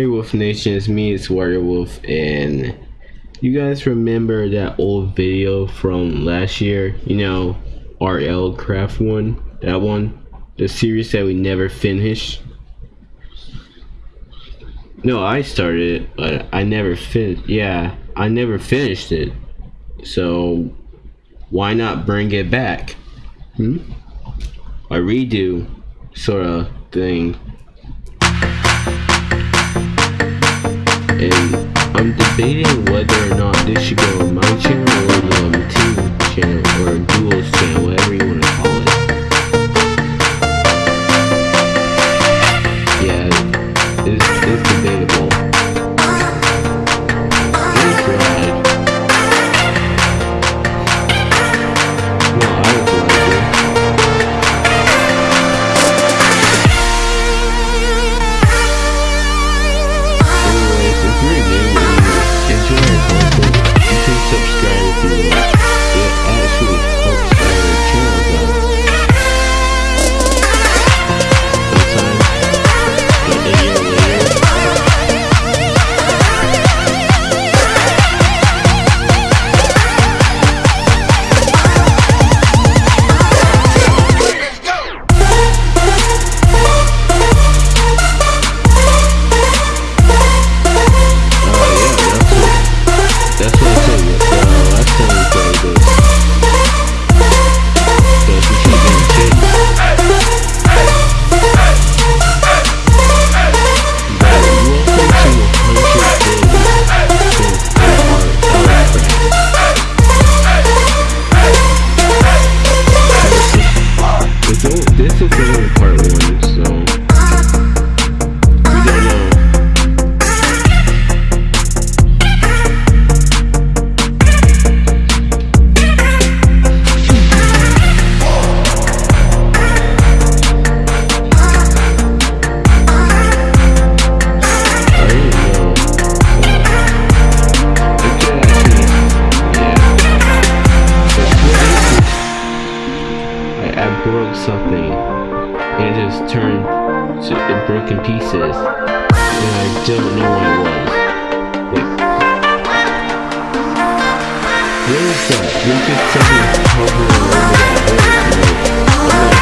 Hey Wolf Nation, it's me, it's Warrior Wolf, and you guys remember that old video from last year? You know, RL Craft one? That one? The series that we never finished? No, I started it, but I never finished. Yeah, I never finished it. So, why not bring it back? Hmm? A redo sort of thing. I'm debating whether or not this should go on my channel or the um, team channel or duo's channel, whatever you want to call it. Something, and it just turned to it broke pieces, and I don't know what it was. Like, what is that? There's just something hovering over that hood.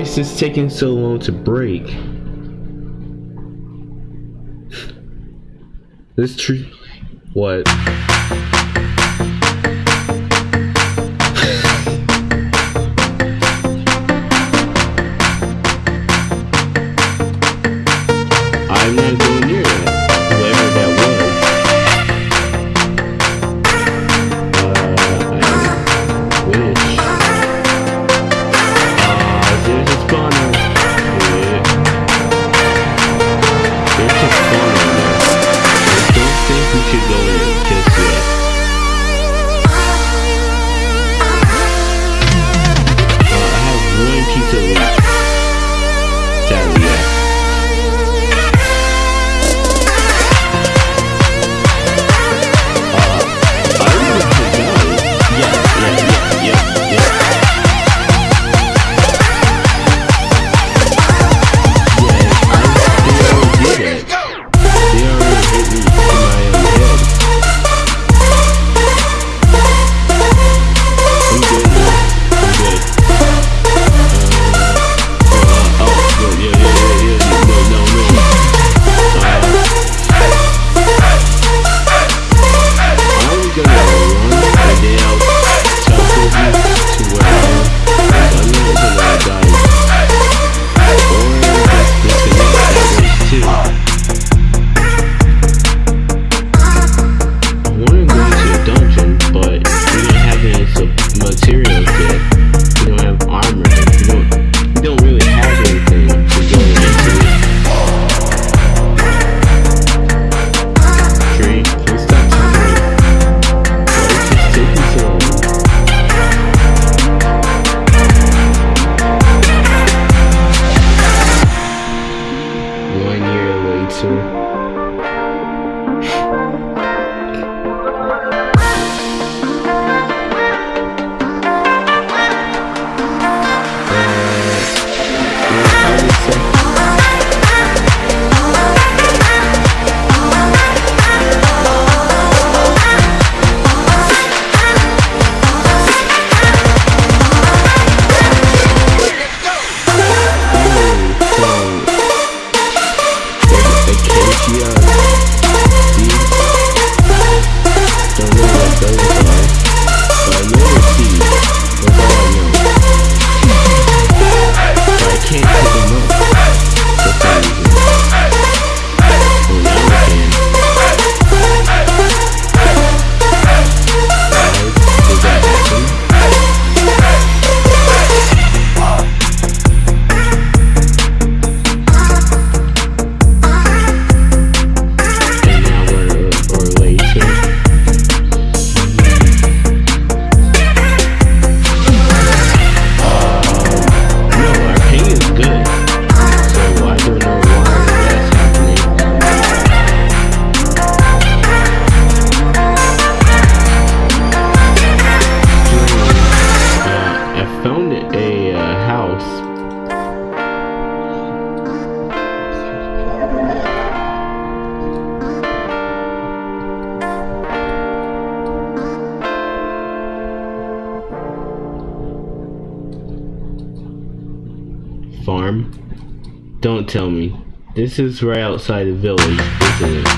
is taking so long to break? this tree... What? since we're outside the village,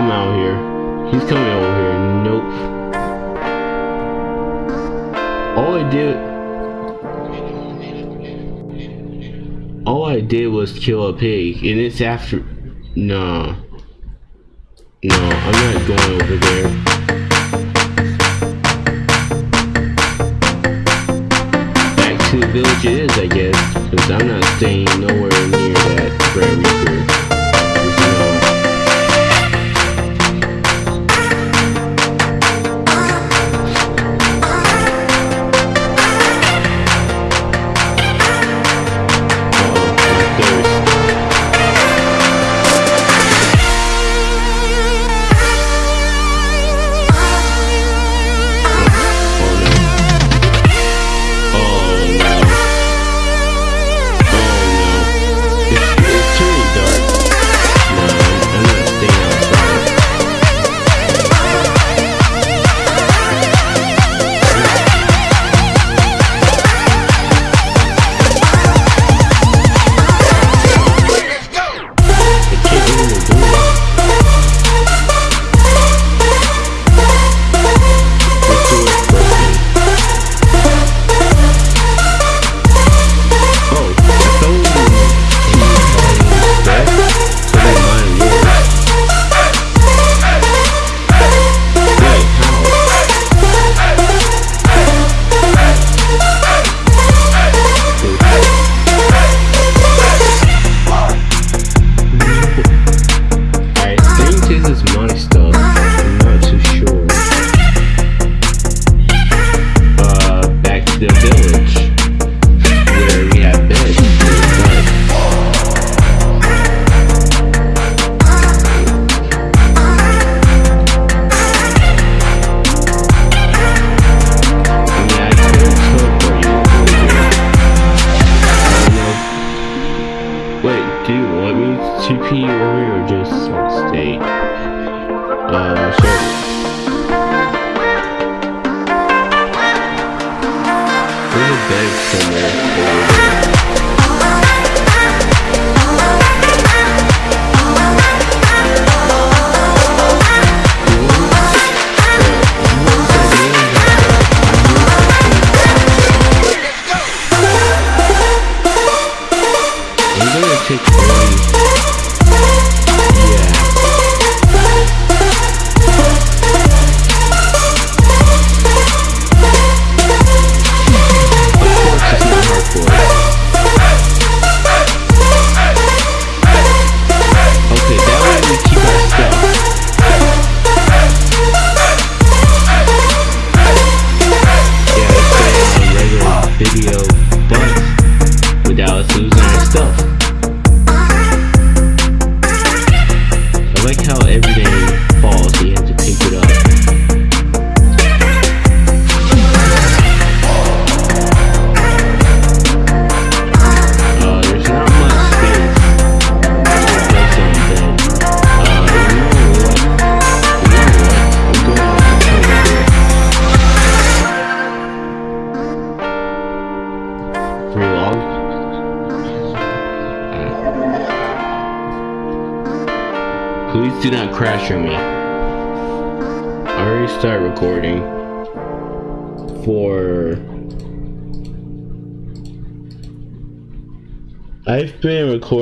come out here. He's coming over here. Nope. All I did... All I did was kill a pig, and it's after... No. No, I'm not going over there. Back to the village it is, I guess, because I'm not staying nowhere near that prairie beg for more.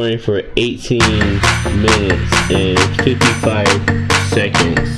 running for 18 minutes and 55 seconds.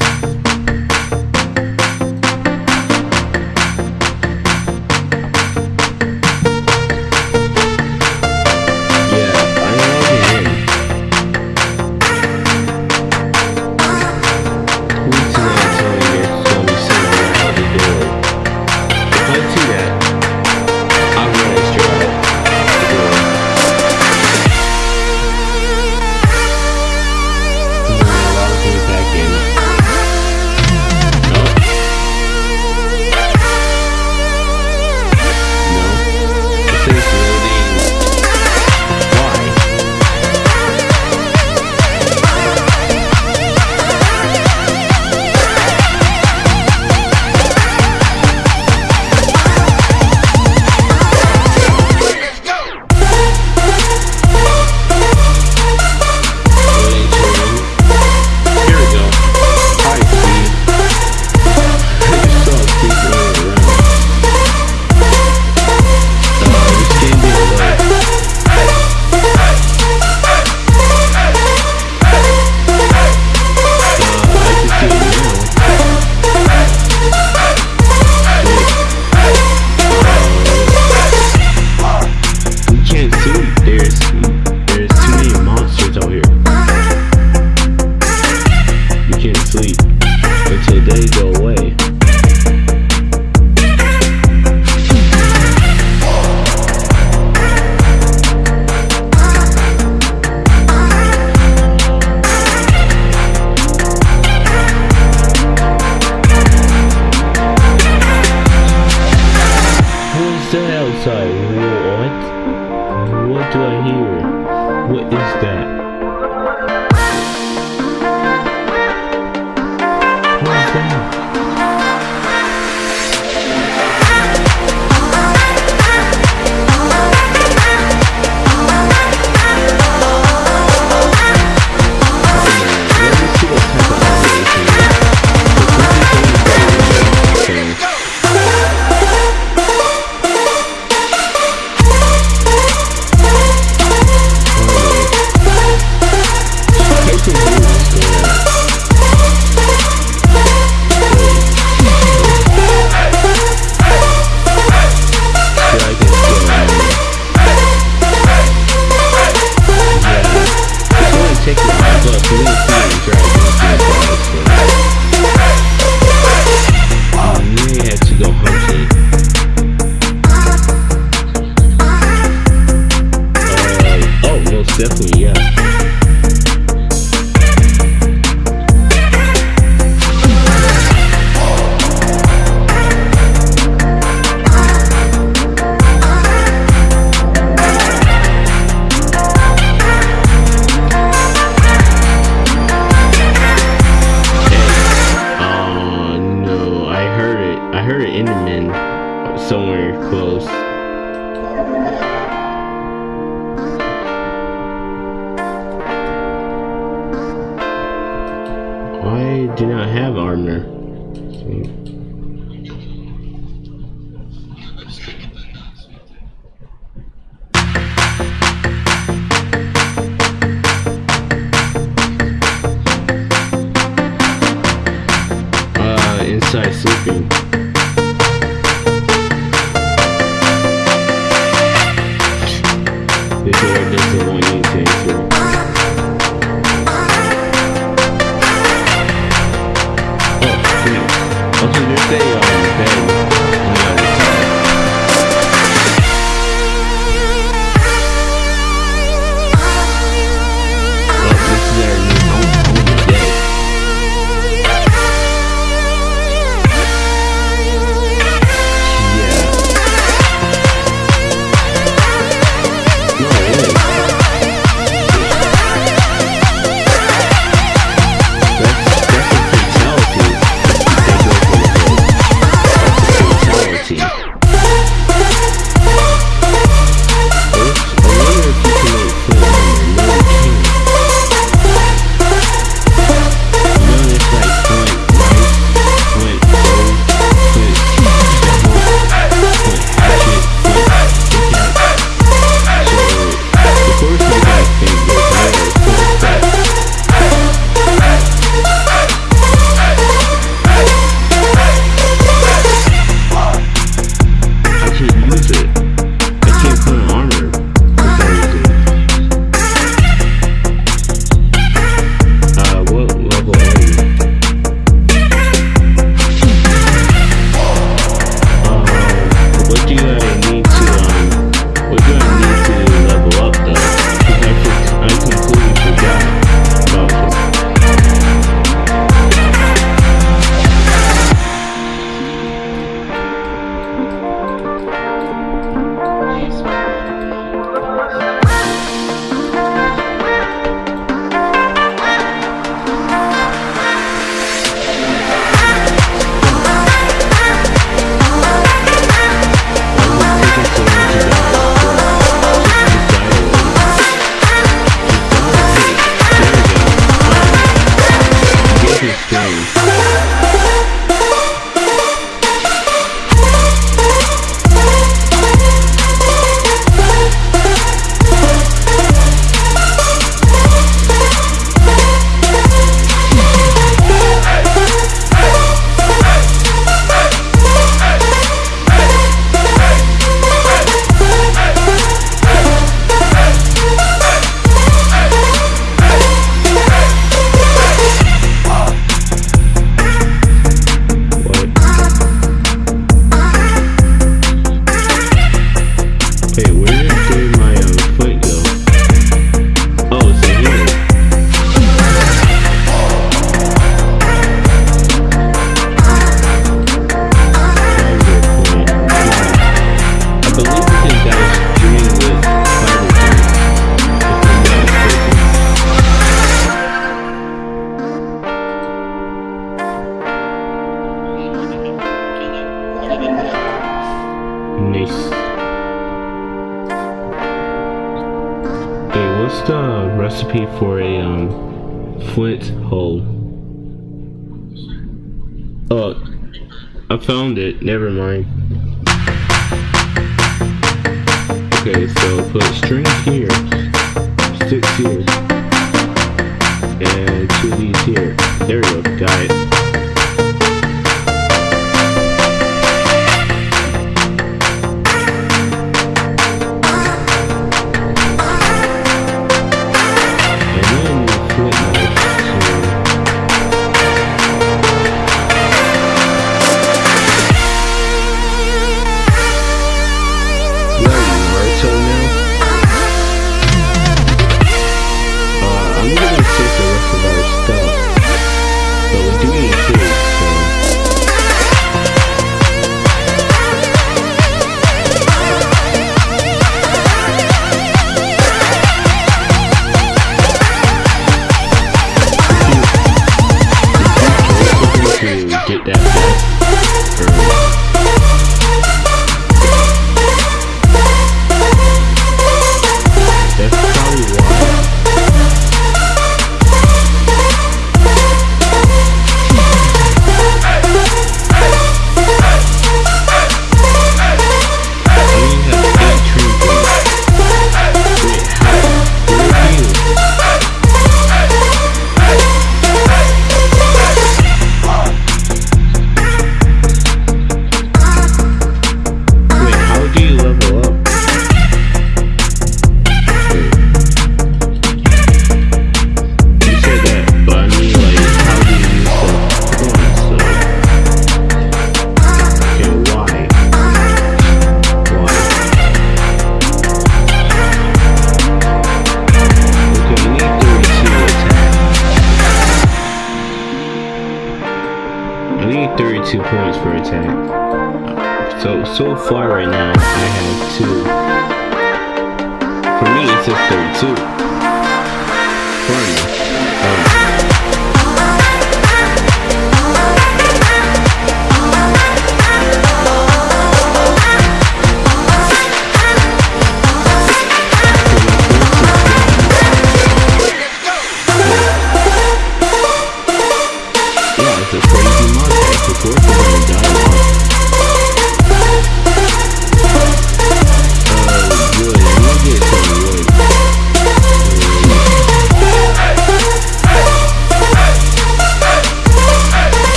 Have armor. Uh,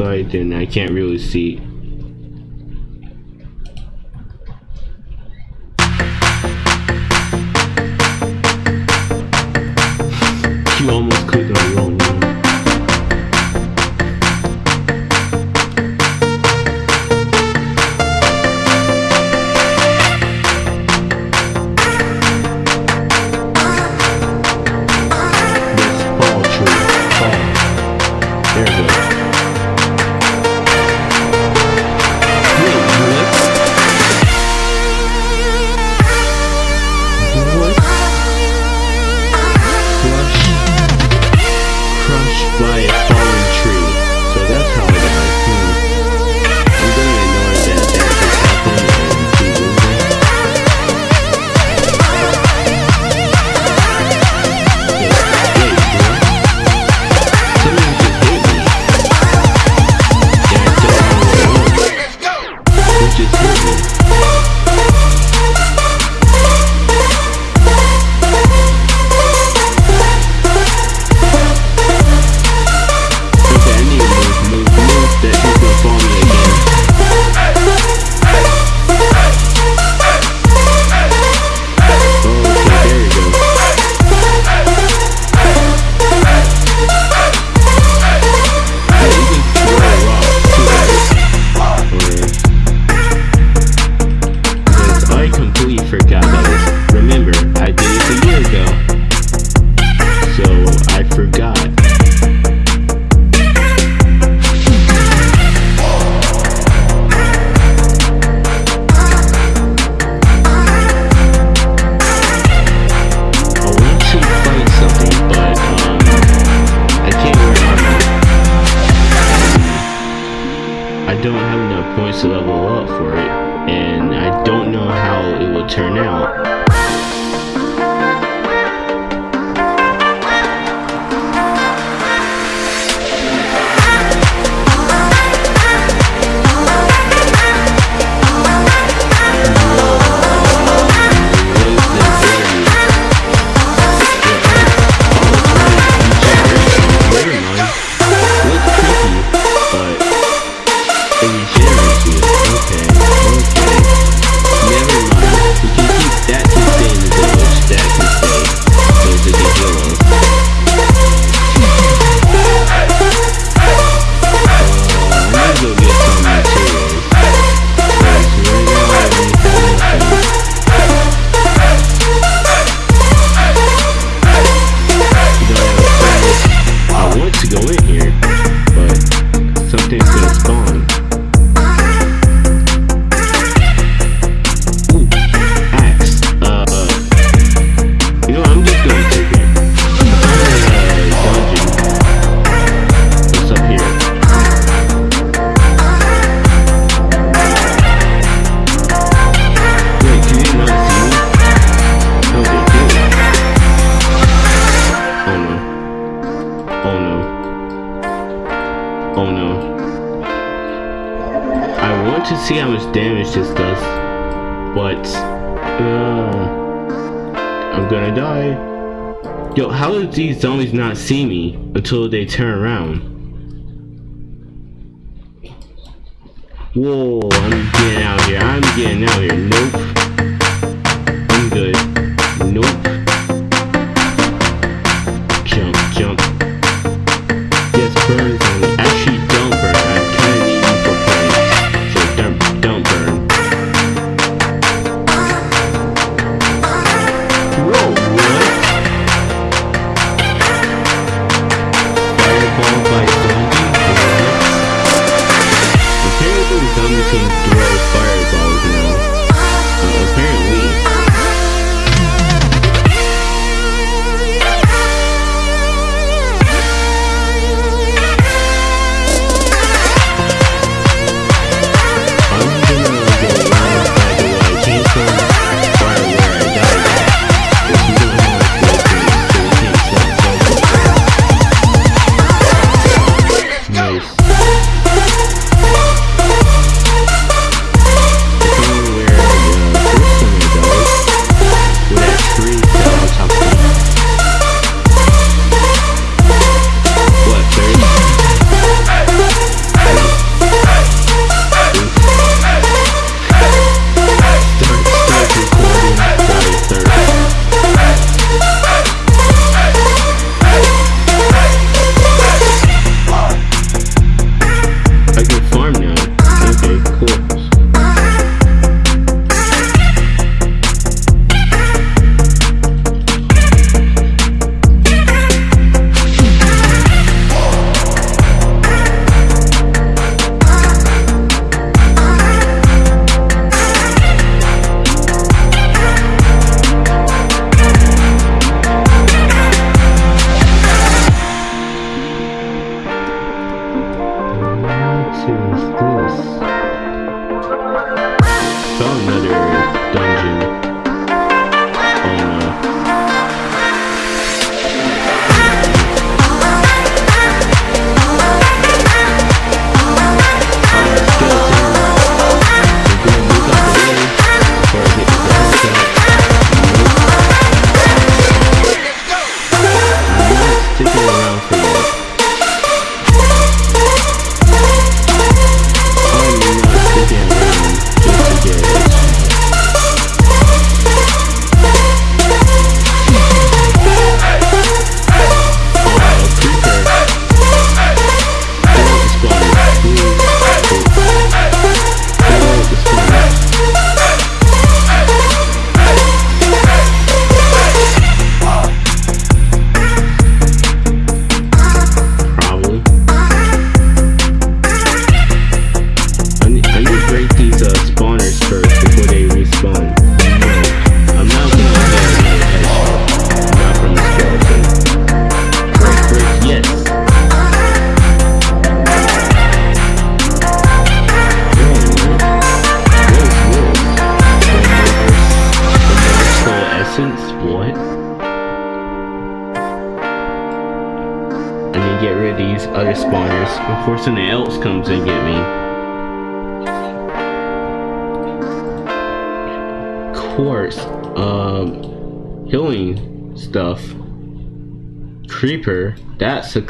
side, then I can't really see. It regenerates until they turn around.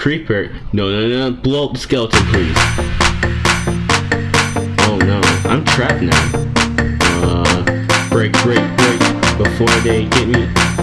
creeper. No, no, no, blow up the skeleton, please. Oh no, I'm trapped now. Uh, break, break, break, before they get me.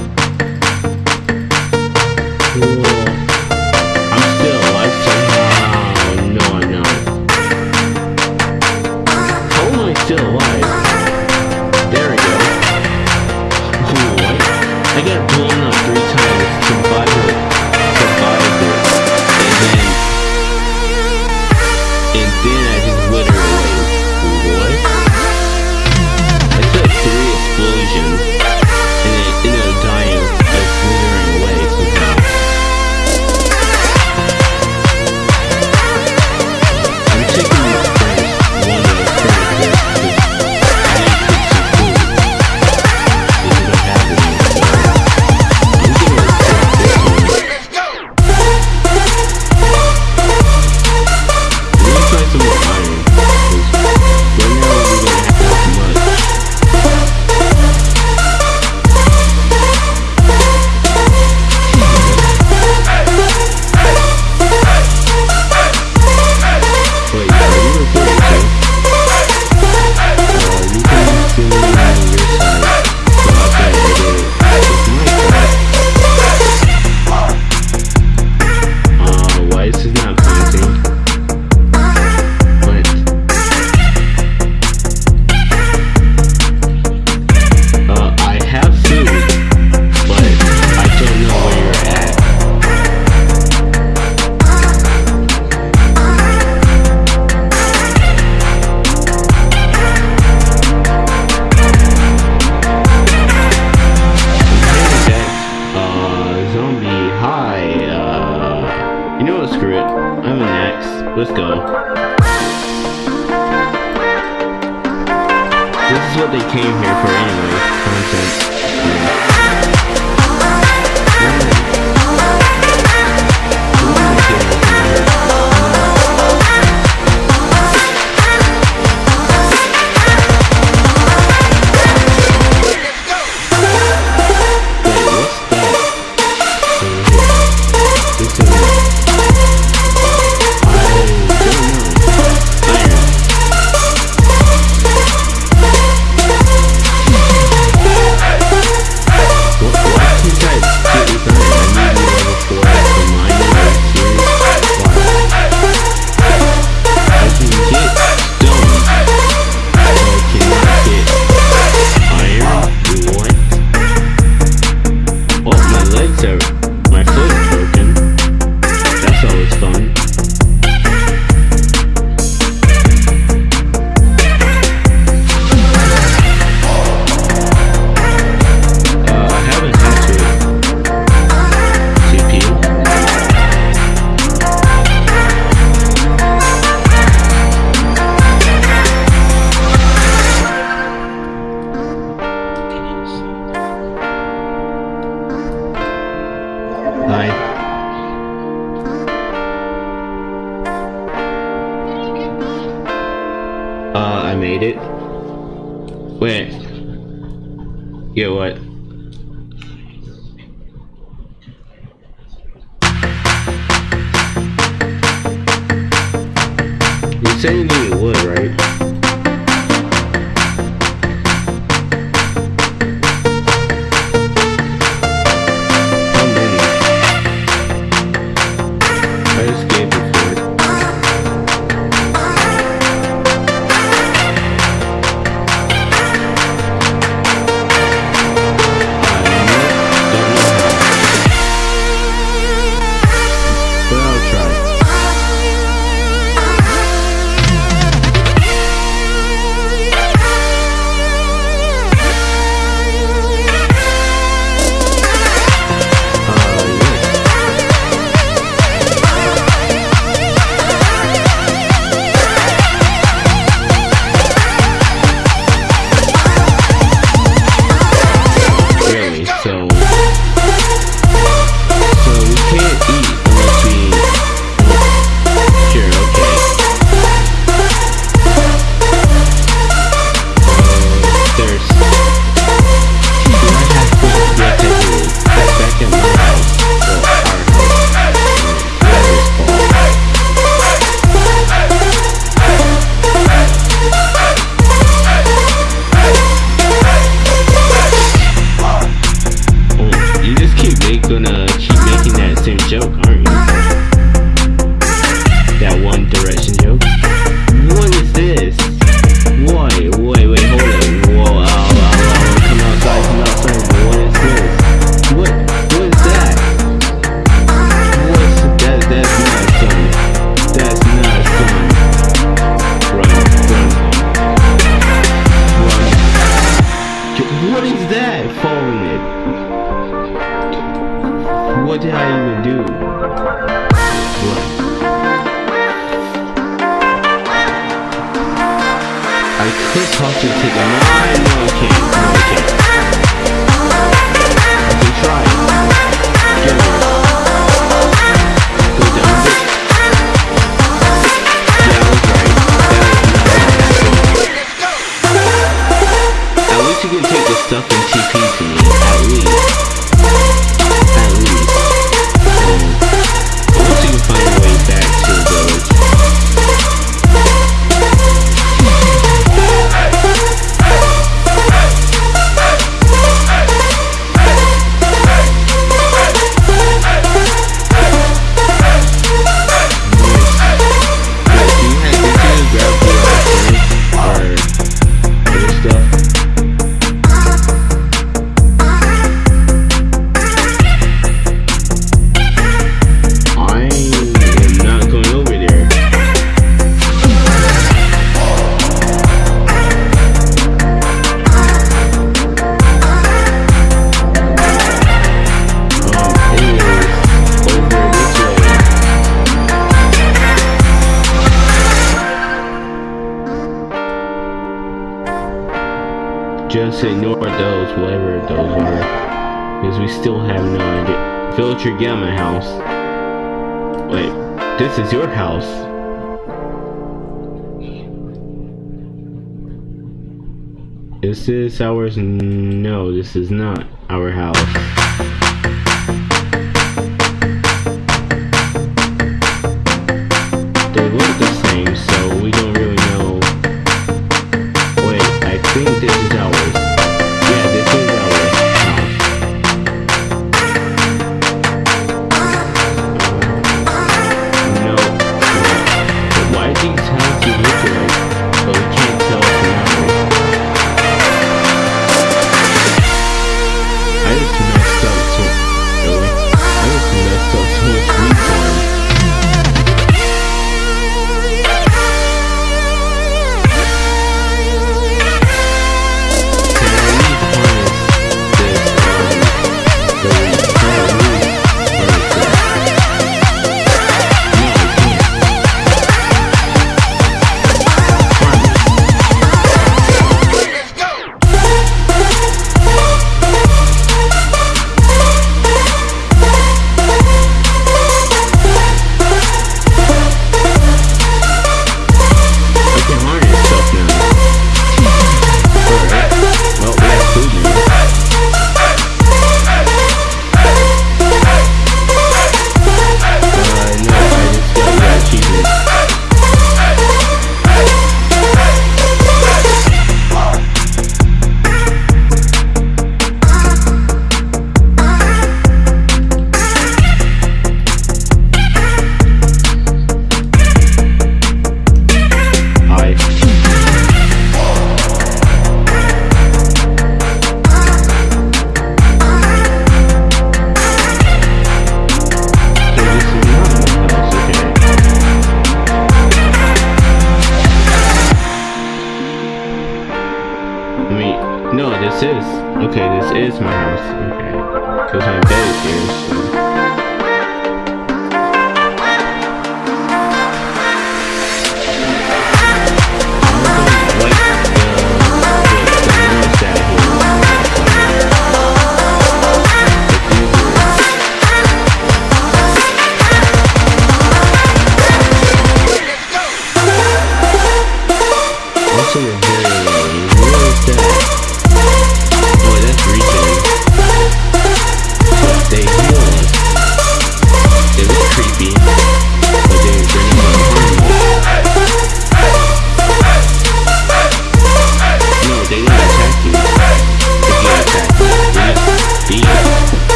Is this ours? No, this is not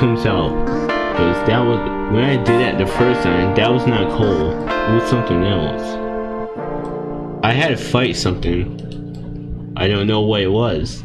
Himself. Because that was, when I did that the first time, that was not cold. It was something else. I had to fight something. I don't know what it was.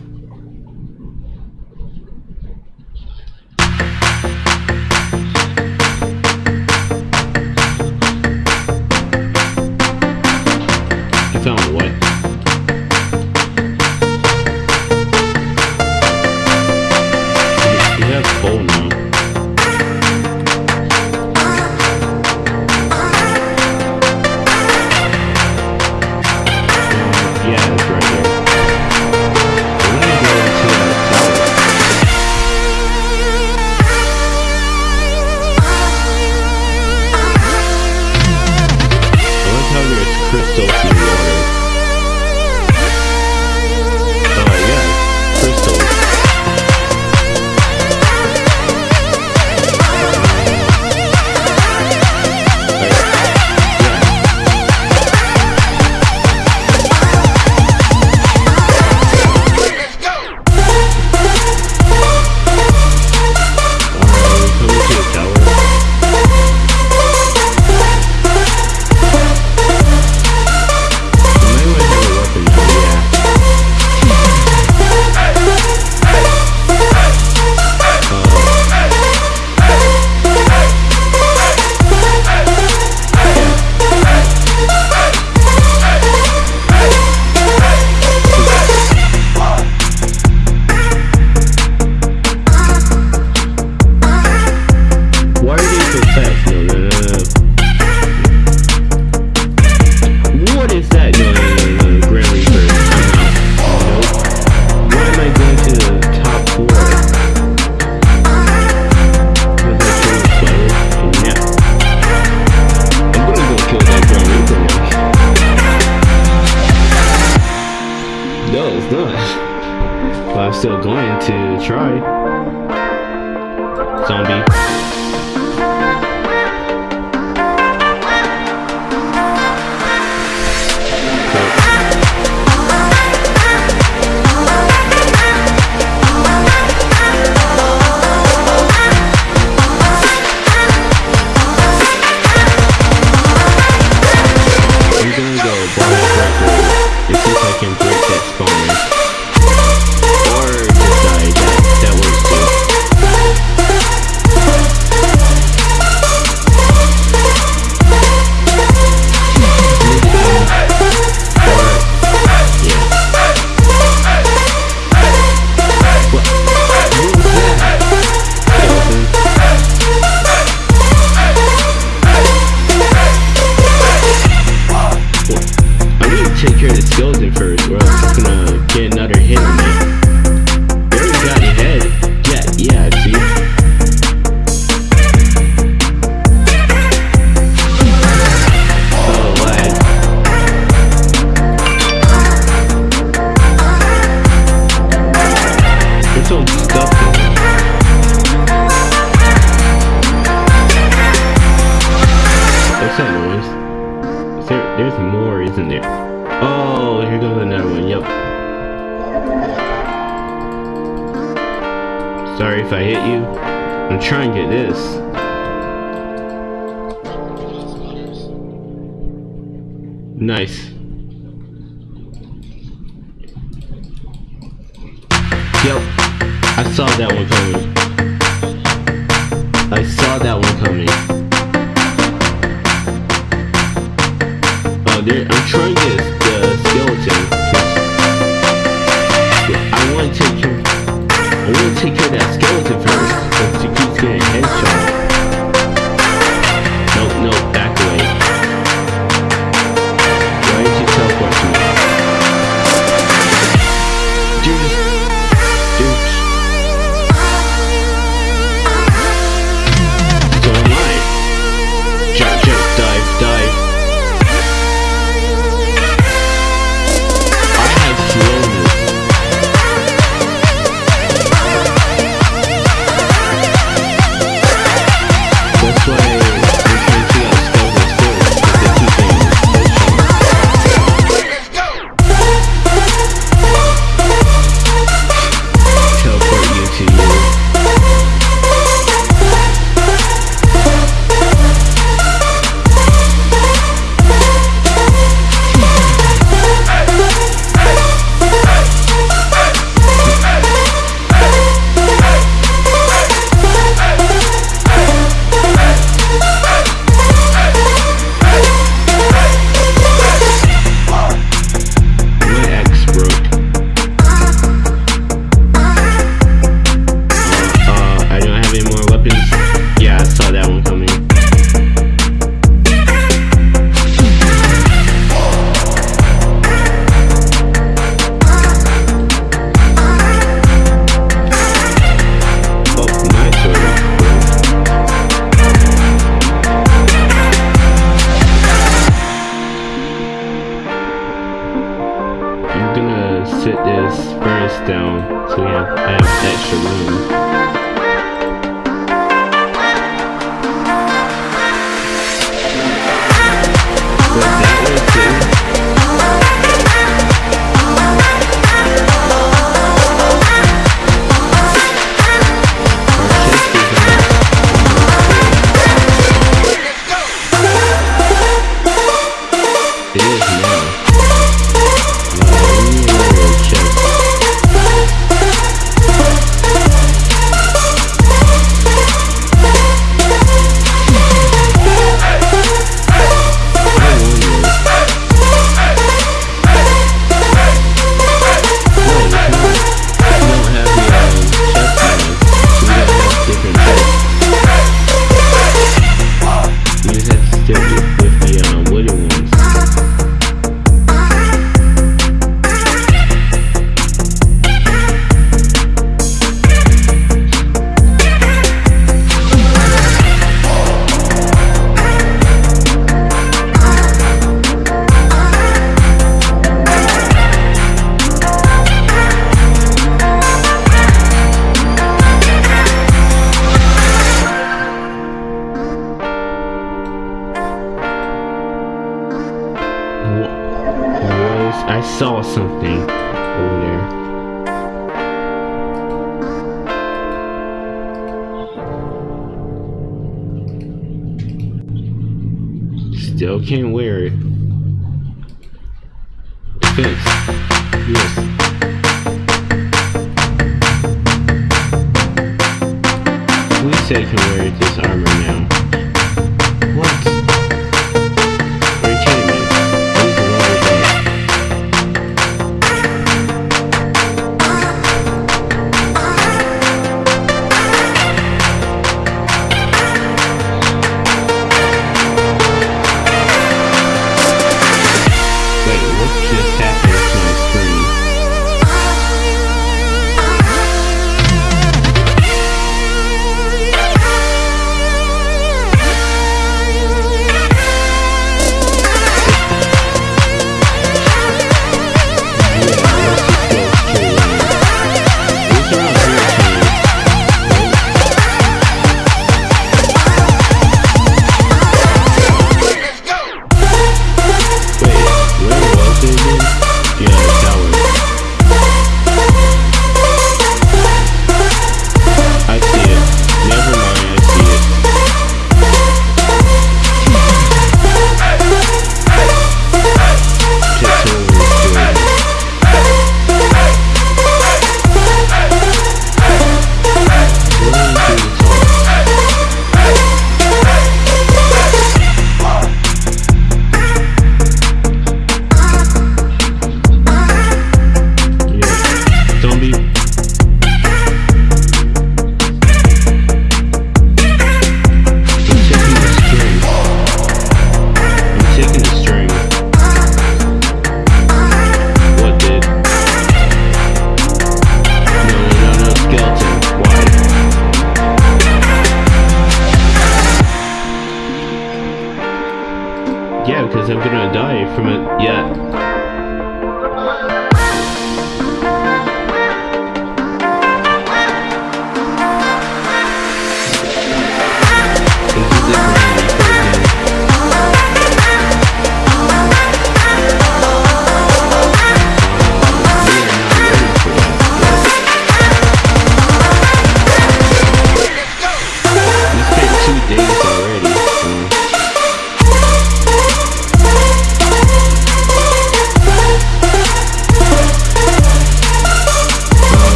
Because I'm gonna die from it. Yeah.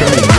Let's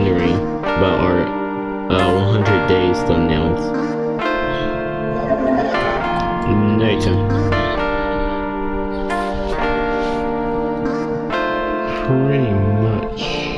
wondering about our uh, 100 days thumbnails. Later. Pretty much.